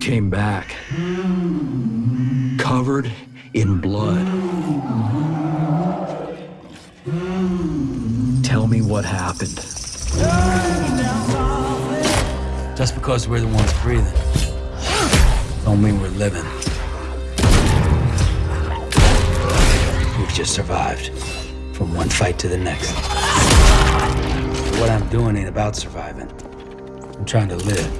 came back, covered in blood. Tell me what happened. Just because we're the ones breathing, don't mean we're living. We've just survived from one fight to the next. What I'm doing ain't about surviving. I'm trying to live.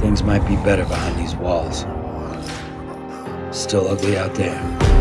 Things might be better behind these walls. Still ugly out there.